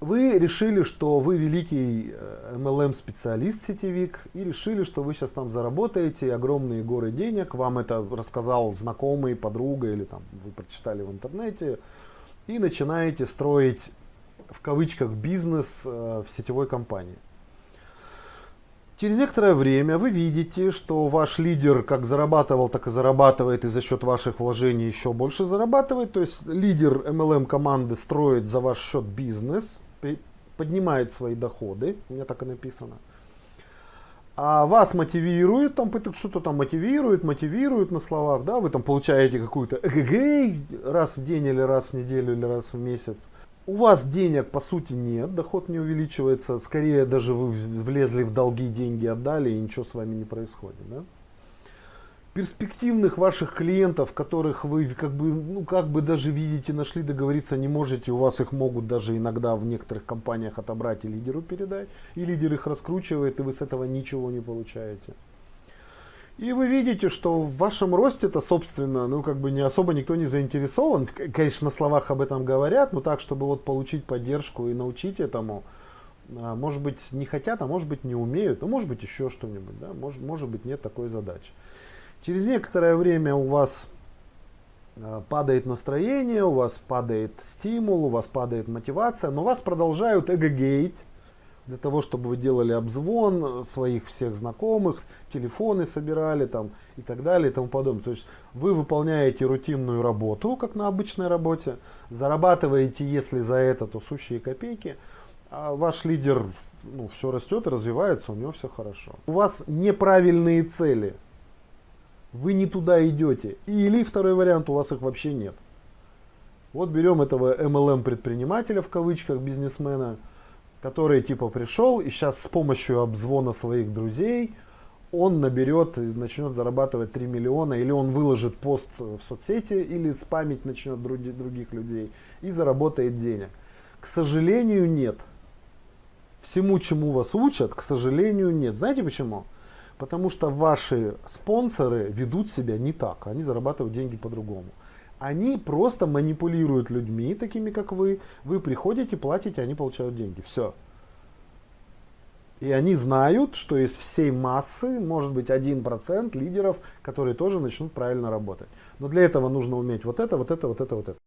Вы решили, что вы великий MLM-специалист сетевик и решили, что вы сейчас там заработаете огромные горы денег. Вам это рассказал знакомый, подруга или там вы прочитали в интернете. И начинаете строить в кавычках бизнес э, в сетевой компании. Через некоторое время вы видите, что ваш лидер как зарабатывал, так и зарабатывает, и за счет ваших вложений еще больше зарабатывает. То есть лидер MLM команды строит за ваш счет бизнес, поднимает свои доходы, у меня так и написано. А вас мотивирует, там что-то там мотивирует, мотивирует на словах, да, вы там получаете какую-то эгэгэй раз в день или раз в неделю или раз в месяц у вас денег по сути нет, доход не увеличивается, скорее даже вы влезли в долги, деньги отдали и ничего с вами не происходит. Да? Перспективных ваших клиентов, которых вы как бы, ну, как бы даже видите, нашли, договориться не можете, у вас их могут даже иногда в некоторых компаниях отобрать и лидеру передать, и лидер их раскручивает, и вы с этого ничего не получаете. И вы видите, что в вашем росте-то, собственно, ну, как бы не особо никто не заинтересован. Конечно, на словах об этом говорят, но так, чтобы вот получить поддержку и научить этому, а, может быть, не хотят, а может быть, не умеют, а может быть, еще что-нибудь, да, может, может быть, нет такой задачи. Через некоторое время у вас а, падает настроение, у вас падает стимул, у вас падает мотивация, но вас продолжают эго-гейть, для того, чтобы вы делали обзвон своих всех знакомых, телефоны собирали там и так далее и тому подобное. То есть вы выполняете рутинную работу, как на обычной работе, зарабатываете, если за это, то сущие копейки, а ваш лидер ну, все растет и развивается, у него все хорошо. У вас неправильные цели, вы не туда идете. Или второй вариант, у вас их вообще нет. Вот берем этого MLM предпринимателя в кавычках, бизнесмена, который типа пришел и сейчас с помощью обзвона своих друзей он наберет и начнет зарабатывать 3 миллиона, или он выложит пост в соцсети, или спамить начнет други, других людей и заработает денег. К сожалению, нет. Всему, чему вас учат, к сожалению, нет. Знаете почему? Потому что ваши спонсоры ведут себя не так, они зарабатывают деньги по-другому. Они просто манипулируют людьми, такими как вы. Вы приходите, платите, они получают деньги. Все. И они знают, что из всей массы может быть 1% лидеров, которые тоже начнут правильно работать. Но для этого нужно уметь вот это, вот это, вот это, вот это.